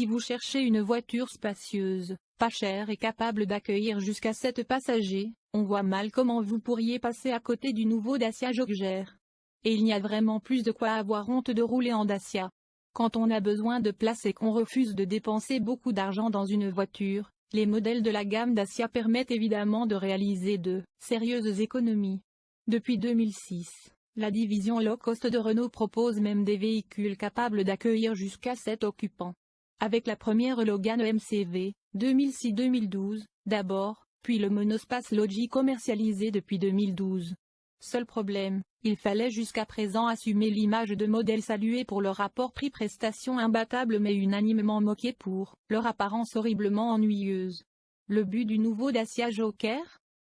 Si vous cherchez une voiture spacieuse, pas chère et capable d'accueillir jusqu'à 7 passagers, on voit mal comment vous pourriez passer à côté du nouveau Dacia Jogger. Et il n'y a vraiment plus de quoi avoir honte de rouler en Dacia. Quand on a besoin de place et qu'on refuse de dépenser beaucoup d'argent dans une voiture, les modèles de la gamme Dacia permettent évidemment de réaliser de sérieuses économies. Depuis 2006, la division low-cost de Renault propose même des véhicules capables d'accueillir jusqu'à 7 occupants. Avec la première Logan MCV, 2006-2012, d'abord, puis le monospace Logi commercialisé depuis 2012. Seul problème, il fallait jusqu'à présent assumer l'image de modèle salué pour leur rapport prix-prestation imbattable mais unanimement moqué pour leur apparence horriblement ennuyeuse. Le but du nouveau Dacia Joker?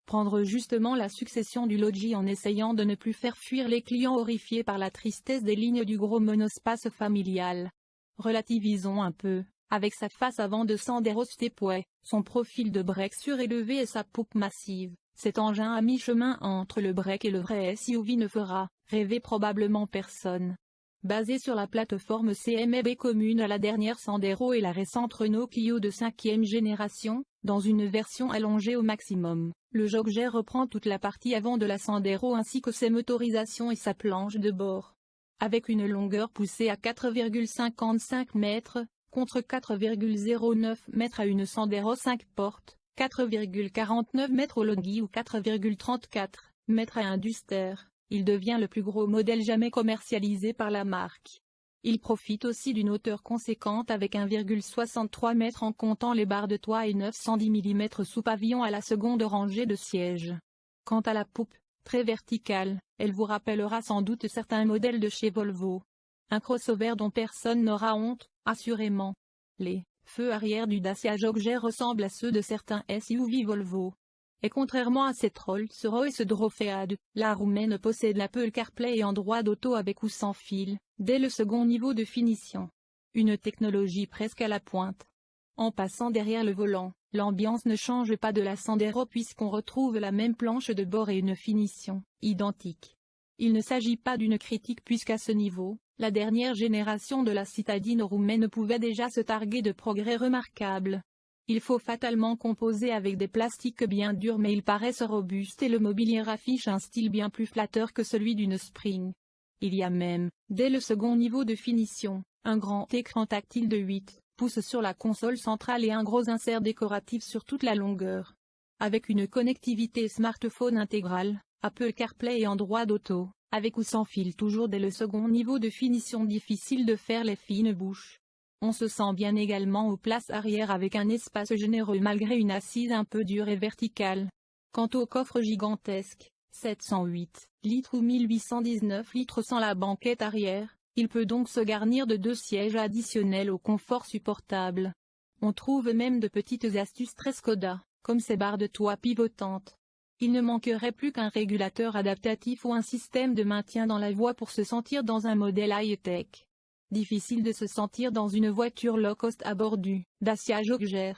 Prendre justement la succession du Logi en essayant de ne plus faire fuir les clients horrifiés par la tristesse des lignes du gros monospace familial. Relativisons un peu, avec sa face avant de Sandero Stepway, son profil de break surélevé et sa poupe massive. Cet engin à mi-chemin entre le break et le vrai SUV ne fera rêver probablement personne. Basé sur la plateforme CMB commune à la dernière Sandero et la récente Renault Clio de cinquième génération, dans une version allongée au maximum, le Jogger reprend toute la partie avant de la Sandero ainsi que ses motorisations et sa planche de bord. Avec une longueur poussée à 4,55 mètres, contre 4,09 mètres à une Sandero 5 portes, 4,49 mètres au Logi ou 4,34 mètres à un Duster, il devient le plus gros modèle jamais commercialisé par la marque. Il profite aussi d'une hauteur conséquente avec 1,63 m en comptant les barres de toit et 910 mm sous pavillon à la seconde rangée de sièges. Quant à la poupe, très verticale, elle vous rappellera sans doute certains modèles de chez Volvo. Un crossover dont personne n'aura honte, assurément. Les feux arrière du Dacia Jogger ressemblent à ceux de certains SUV Volvo. Et contrairement à cette Rolls-Royce Drofead, la roumaine possède l'Apple CarPlay et Android Auto avec ou sans fil, dès le second niveau de finition. Une technologie presque à la pointe. En passant derrière le volant, l'ambiance ne change pas de la Sandero puisqu'on retrouve la même planche de bord et une finition identique. Il ne s'agit pas d'une critique puisqu'à ce niveau, la dernière génération de la citadine roumaine pouvait déjà se targuer de progrès remarquables. Il faut fatalement composer avec des plastiques bien durs mais ils paraissent robustes et le mobilier affiche un style bien plus flatteur que celui d'une Spring. Il y a même, dès le second niveau de finition, un grand écran tactile de 8 pouces sur la console centrale et un gros insert décoratif sur toute la longueur. Avec une connectivité smartphone intégrale, Apple CarPlay et Android Auto, avec ou sans fil toujours dès le second niveau de finition difficile de faire les fines bouches. On se sent bien également aux places arrière avec un espace généreux malgré une assise un peu dure et verticale. Quant au coffre gigantesque, 708 litres ou 1819 litres sans la banquette arrière, il peut donc se garnir de deux sièges additionnels au confort supportable. On trouve même de petites astuces très Skoda, comme ces barres de toit pivotantes. Il ne manquerait plus qu'un régulateur adaptatif ou un système de maintien dans la voie pour se sentir dans un modèle high-tech. Difficile de se sentir dans une voiture low-cost à bord Dacia Jogger.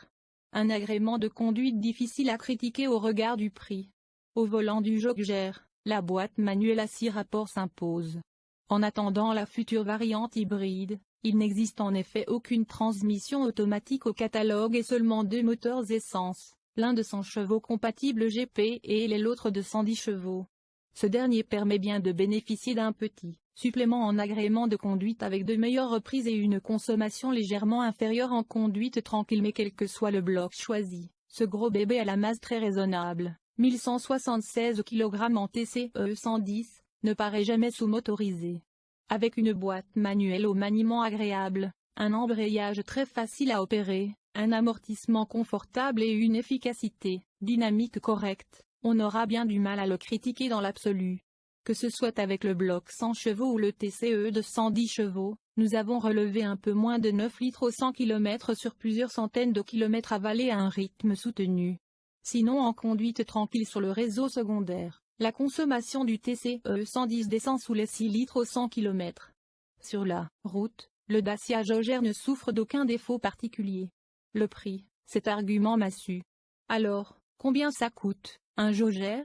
Un agrément de conduite difficile à critiquer au regard du prix. Au volant du Jogger, la boîte manuelle à six rapports s'impose. En attendant la future variante hybride, il n'existe en effet aucune transmission automatique au catalogue et seulement deux moteurs essence l'un de 100 chevaux compatible GP et l'autre de 110 chevaux. Ce dernier permet bien de bénéficier d'un petit supplément en agrément de conduite avec de meilleures reprises et une consommation légèrement inférieure en conduite tranquille mais quel que soit le bloc choisi, ce gros bébé a la masse très raisonnable, 1176 kg en TCE 110, ne paraît jamais sous-motorisé. Avec une boîte manuelle au maniement agréable, un embrayage très facile à opérer, un amortissement confortable et une efficacité dynamique correcte, on aura bien du mal à le critiquer dans l'absolu. Que ce soit avec le bloc 100 chevaux ou le TCE de 110 chevaux, nous avons relevé un peu moins de 9 litres au 100 km sur plusieurs centaines de kilomètres avalés à un rythme soutenu. Sinon en conduite tranquille sur le réseau secondaire, la consommation du TCE 110 descend sous les 6 litres au 100 km. Sur la route, le Dacia Jogger ne souffre d'aucun défaut particulier. Le prix, cet argument m'a su. Alors, combien ça coûte, un Jogger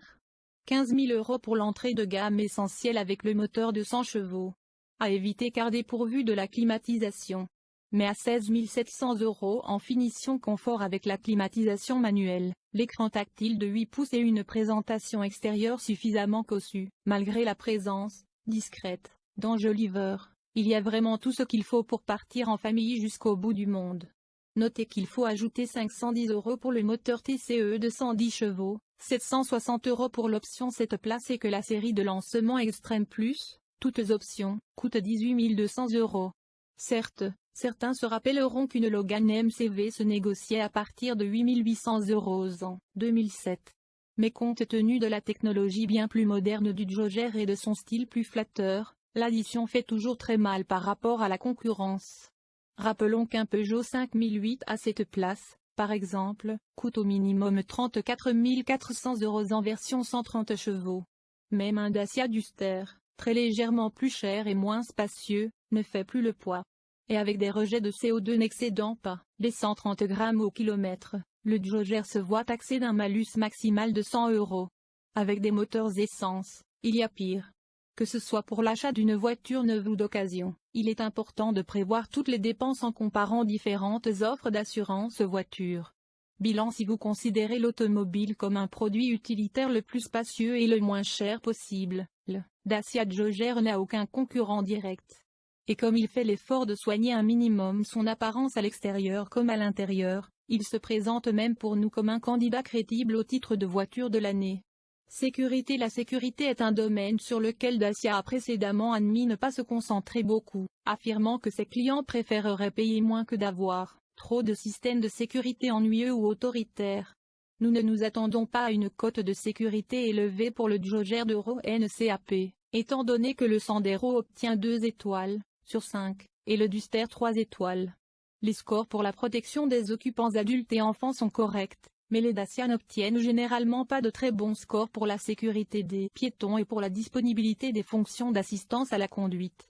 15 000 euros pour l'entrée de gamme essentielle avec le moteur de 100 chevaux. À éviter car dépourvu de la climatisation. Mais à 16 700 euros en finition confort avec la climatisation manuelle, l'écran tactile de 8 pouces et une présentation extérieure suffisamment cossue, malgré la présence, discrète, d'enjoliveurs. Il y a vraiment tout ce qu'il faut pour partir en famille jusqu'au bout du monde. Notez qu'il faut ajouter 510 euros pour le moteur TCE de 110 chevaux, 760 euros pour l'option 7 places et que la série de lancement Extreme Plus, toutes options, coûte 18 200 euros. Certes, certains se rappelleront qu'une Logan MCV se négociait à partir de 8800 euros en 2007. Mais compte tenu de la technologie bien plus moderne du Joger et de son style plus flatteur, l'addition fait toujours très mal par rapport à la concurrence. Rappelons qu'un Peugeot 5008 à cette place, par exemple, coûte au minimum 34 400 euros en version 130 chevaux. Même un Dacia Duster, très légèrement plus cher et moins spacieux, ne fait plus le poids. Et avec des rejets de CO2 n'excédant pas les 130 grammes au kilomètre, le Joger se voit taxé d'un malus maximal de 100 euros. Avec des moteurs essence, il y a pire. Que ce soit pour l'achat d'une voiture neuve ou d'occasion, il est important de prévoir toutes les dépenses en comparant différentes offres d'assurance voiture. Bilan Si vous considérez l'automobile comme un produit utilitaire le plus spacieux et le moins cher possible, le Dacia Joger n'a aucun concurrent direct. Et comme il fait l'effort de soigner un minimum son apparence à l'extérieur comme à l'intérieur, il se présente même pour nous comme un candidat crédible au titre de voiture de l'année. Sécurité La sécurité est un domaine sur lequel Dacia a précédemment admis ne pas se concentrer beaucoup, affirmant que ses clients préféreraient payer moins que d'avoir trop de systèmes de sécurité ennuyeux ou autoritaires. Nous ne nous attendons pas à une cote de sécurité élevée pour le Joger d'Euro NCAP, étant donné que le Sandero obtient 2 étoiles sur 5, et le Duster 3 étoiles. Les scores pour la protection des occupants adultes et enfants sont corrects, mais les Dacia n'obtiennent généralement pas de très bons scores pour la sécurité des piétons et pour la disponibilité des fonctions d'assistance à la conduite.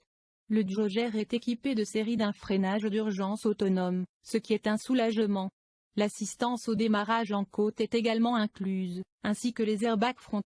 Le Joger est équipé de séries d'un freinage d'urgence autonome, ce qui est un soulagement. L'assistance au démarrage en côte est également incluse, ainsi que les airbags frontaux.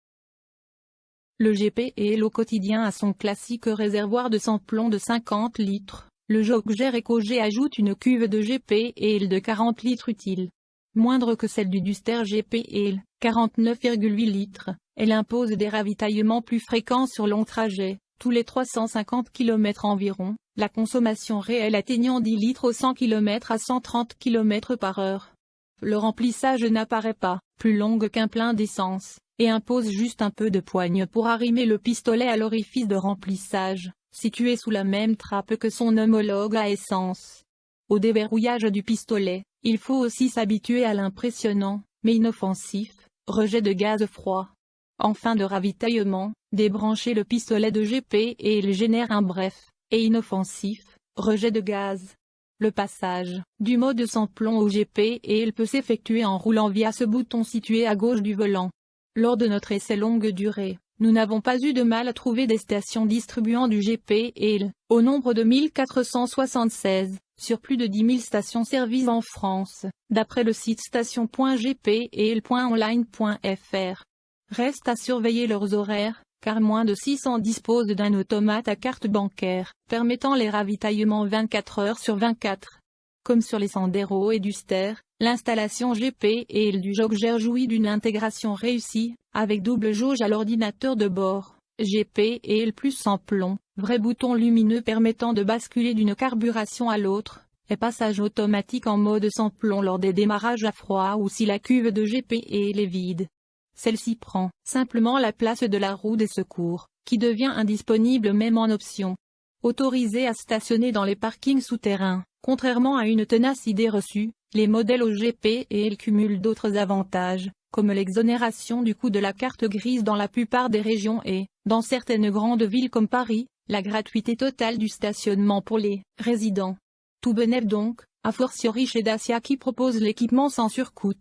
Le GP au quotidien à son classique réservoir de sans-plomb de 50 litres. Le Joger EcoG ajoute une cuve de GP et de 40 litres utile moindre que celle du Duster GPL, 49,8 litres, elle impose des ravitaillements plus fréquents sur long trajet, tous les 350 km environ, la consommation réelle atteignant 10 litres au 100 km à 130 km par heure. Le remplissage n'apparaît pas, plus longue qu'un plein d'essence, et impose juste un peu de poigne pour arrimer le pistolet à l'orifice de remplissage, situé sous la même trappe que son homologue à essence. Au déverrouillage du pistolet, il faut aussi s'habituer à l'impressionnant, mais inoffensif, rejet de gaz froid. En fin de ravitaillement, débranchez le pistolet de GP et il génère un bref, et inoffensif, rejet de gaz. Le passage, du mode sans plomb au GP et il peut s'effectuer en roulant via ce bouton situé à gauche du volant. Lors de notre essai longue durée, nous n'avons pas eu de mal à trouver des stations distribuant du GP et il, au nombre de 1476 sur plus de 10 000 stations-service en France, d'après le site station.gp et le.online.fr. Reste à surveiller leurs horaires, car moins de 600 disposent d'un automate à carte bancaire, permettant les ravitaillements 24 heures sur 24. Comme sur les Sandero et Duster, l'installation GP et du Jogger jouit d'une intégration réussie, avec double jauge à l'ordinateur de bord. GP et L plus sans plomb, vrai bouton lumineux permettant de basculer d'une carburation à l'autre, et passage automatique en mode sans plomb lors des démarrages à froid ou si la cuve de GP est vide. Celle-ci prend simplement la place de la roue des secours, qui devient indisponible même en option. Autorisé à stationner dans les parkings souterrains, contrairement à une tenace idée reçue, les modèles au GP et L cumulent d'autres avantages, comme l'exonération du coût de la carte grise dans la plupart des régions et, dans certaines grandes villes comme Paris, la gratuité totale du stationnement pour les résidents. Tout bénéf donc, a fortiori chez Dacia qui propose l'équipement sans surcoût.